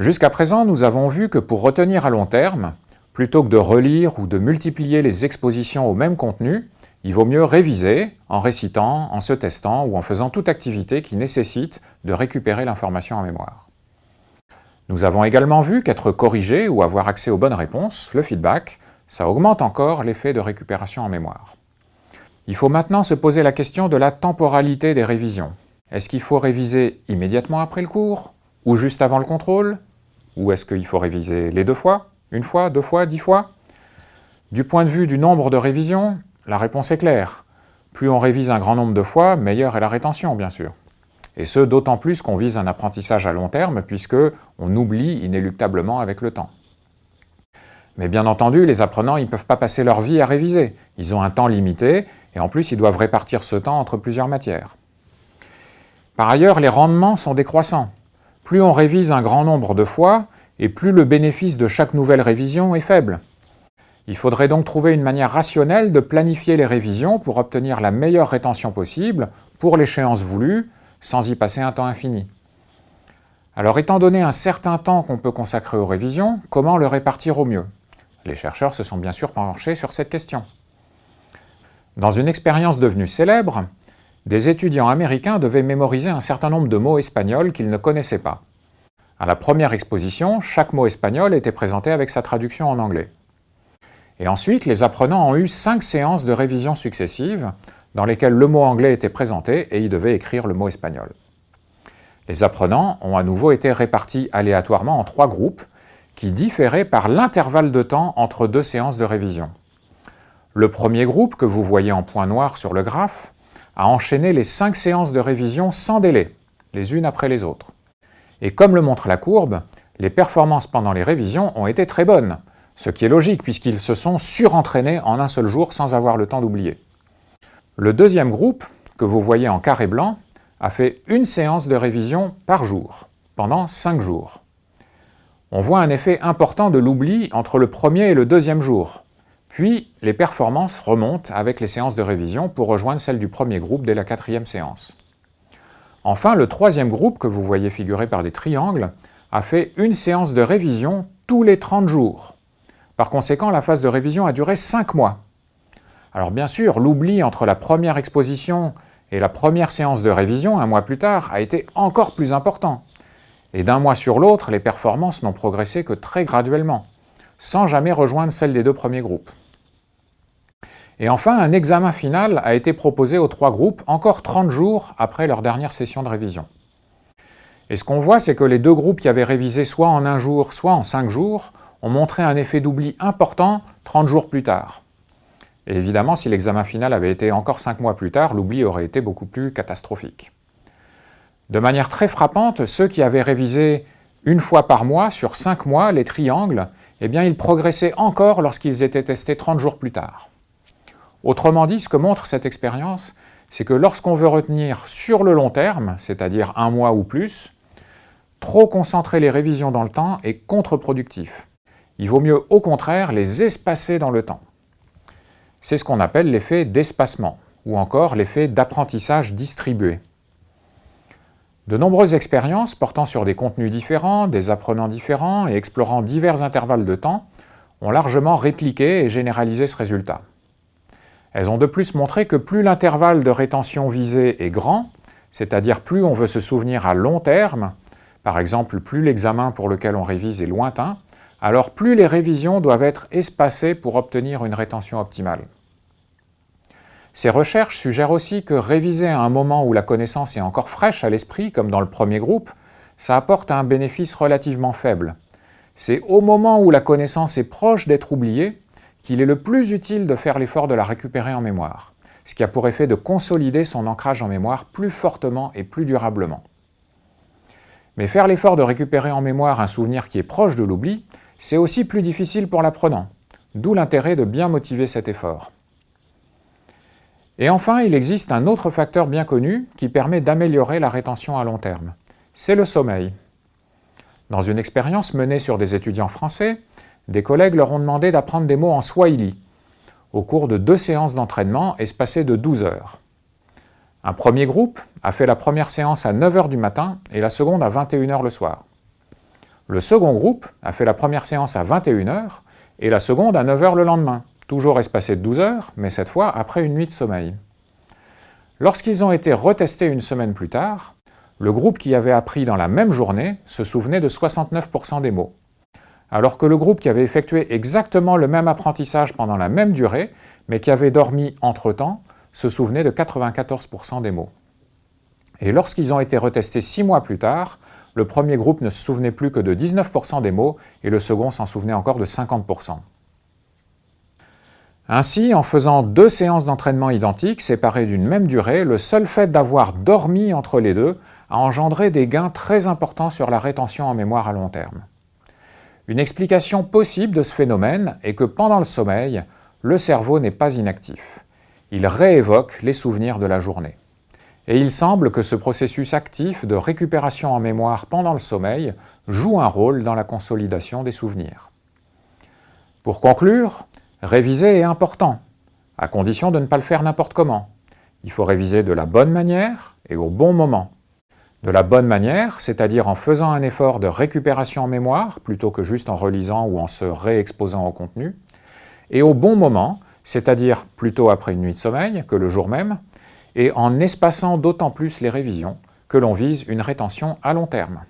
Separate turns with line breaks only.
Jusqu'à présent, nous avons vu que pour retenir à long terme, plutôt que de relire ou de multiplier les expositions au même contenu, il vaut mieux réviser en récitant, en se testant ou en faisant toute activité qui nécessite de récupérer l'information en mémoire. Nous avons également vu qu'être corrigé ou avoir accès aux bonnes réponses, le feedback, ça augmente encore l'effet de récupération en mémoire. Il faut maintenant se poser la question de la temporalité des révisions. Est-ce qu'il faut réviser immédiatement après le cours Ou juste avant le contrôle? Ou est-ce qu'il faut réviser les deux fois? Une fois, deux fois, dix fois? Du point de vue du nombre de révisions, la réponse est claire. Plus on révise un grand nombre de fois, meilleure est la rétention, bien sûr. Et ce, d'autant plus qu'on vise un apprentissage à long terme, puisque on oublie inéluctablement avec le temps. Mais bien entendu, les apprenants ne peuvent pas passer leur vie à réviser. Ils ont un temps limité, et en plus, ils doivent répartir ce temps entre plusieurs matières. Par ailleurs, les rendements sont décroissants. Plus on révise un grand nombre de fois, et plus le bénéfice de chaque nouvelle révision est faible. Il faudrait donc trouver une manière rationnelle de planifier les révisions pour obtenir la meilleure rétention possible pour l'échéance voulue, sans y passer un temps infini. Alors étant donné un certain temps qu'on peut consacrer aux révisions, comment le répartir au mieux? Les chercheurs se sont bien sûr penchés sur cette question. Dans une expérience devenue célèbre, des étudiants américains devaient mémoriser un certain nombre de mots espagnols qu'ils ne connaissaient pas. À la première exposition, chaque mot espagnol était présenté avec sa traduction en anglais. Et ensuite, les apprenants ont eu cinq séances de révision successives dans lesquelles le mot anglais était présenté et ils devaient écrire le mot espagnol. Les apprenants ont à nouveau été répartis aléatoirement en trois groupes qui différaient par l'intervalle de temps entre deux séances de révision. Le premier groupe, que vous voyez en point noir sur le graphe, a enchaîné les cinq séances de révision sans délai, les unes après les autres. Et comme le montre la courbe, les performances pendant les révisions ont été très bonnes, ce qui est logique puisqu'ils se sont surentraînés en un seul jour sans avoir le temps d'oublier. Le deuxième groupe, que vous voyez en carré blanc, a fait une séance de révision par jour, pendant 5 jours. On voit un effet important de l'oubli entre le premier et le deuxième jour. Puis, les performances remontent avec les séances de révision pour rejoindre celles du premier groupe dès la quatrième séance. Enfin, le troisième groupe, que vous voyez figuré par des triangles, a fait une séance de révision tous les 30 jours. Par conséquent, la phase de révision a duré 5 mois. Alors bien sûr, l'oubli entre la première exposition et la première séance de révision, un mois plus tard, a été encore plus important. Et d'un mois sur l'autre, les performances n'ont progressé que très graduellement, sans jamais rejoindre celles des deux premiers groupes. Et enfin, un examen final a été proposé aux trois groupes encore 30 jours après leur dernière session de révision. Et ce qu'on voit, c'est que les deux groupes qui avaient révisé soit en un jour, soit en cinq jours, ont montré un effet d'oubli important 30 jours plus tard. Et évidemment, si l'examen final avait été encore cinq mois plus tard, l'oubli aurait été beaucoup plus catastrophique. De manière très frappante, ceux qui avaient révisé une fois par mois sur cinq mois les triangles, eh bien, ils progressaient encore lorsqu'ils étaient testés 30 jours plus tard. Autrement dit, ce que montre cette expérience, c'est que lorsqu'on veut retenir sur le long terme, c'est-à-dire un mois ou plus, trop concentrer les révisions dans le temps est contre-productif. Il vaut mieux au contraire les espacer dans le temps. C'est ce qu'on appelle l'effet d'espacement, ou encore l'effet d'apprentissage distribué. De nombreuses expériences portant sur des contenus différents, des apprenants différents et explorant divers intervalles de temps ont largement répliqué et généralisé ce résultat. Elles ont de plus montré que plus l'intervalle de rétention visé est grand, c'est-à-dire plus on veut se souvenir à long terme, par exemple plus l'examen pour lequel on révise est lointain, alors plus les révisions doivent être espacées pour obtenir une rétention optimale. Ces recherches suggèrent aussi que réviser à un moment où la connaissance est encore fraîche à l'esprit, comme dans le premier groupe, ça apporte un bénéfice relativement faible. C'est au moment où la connaissance est proche d'être oubliée qu'il est le plus utile de faire l'effort de la récupérer en mémoire, ce qui a pour effet de consolider son ancrage en mémoire plus fortement et plus durablement. Mais faire l'effort de récupérer en mémoire un souvenir qui est proche de l'oubli, c'est aussi plus difficile pour l'apprenant, d'où l'intérêt de bien motiver cet effort. Et enfin, il existe un autre facteur bien connu qui permet d'améliorer la rétention à long terme. C'est le sommeil. Dans une expérience menée sur des étudiants français, des collègues leur ont demandé d'apprendre des mots en swahili au cours de deux séances d'entraînement espacées de 12 heures. Un premier groupe a fait la première séance à 9 h du matin et la seconde à 21 h le soir. Le second groupe a fait la première séance à 21h et la seconde à 9h le lendemain, toujours espacé de 12 heures, mais cette fois après une nuit de sommeil. Lorsqu'ils ont été retestés une semaine plus tard, le groupe qui avait appris dans la même journée se souvenait de 69% des mots, alors que le groupe qui avait effectué exactement le même apprentissage pendant la même durée, mais qui avait dormi entre-temps, se souvenait de 94% des mots. Et lorsqu'ils ont été retestés six mois plus tard, le premier groupe ne se souvenait plus que de 19% des mots et le second s'en souvenait encore de 50%. Ainsi, en faisant deux séances d'entraînement identiques, séparées d'une même durée, le seul fait d'avoir dormi entre les deux a engendré des gains très importants sur la rétention en mémoire à long terme. Une explication possible de ce phénomène est que pendant le sommeil, le cerveau n'est pas inactif. Il réévoque les souvenirs de la journée. Et il semble que ce processus actif de récupération en mémoire pendant le sommeil joue un rôle dans la consolidation des souvenirs. Pour conclure, réviser est important, à condition de ne pas le faire n'importe comment. Il faut réviser de la bonne manière et au bon moment. De la bonne manière, c'est-à-dire en faisant un effort de récupération en mémoire, plutôt que juste en relisant ou en se réexposant au contenu, et au bon moment, c'est-à-dire plutôt après une nuit de sommeil que le jour même, et en espaçant d'autant plus les révisions que l'on vise une rétention à long terme.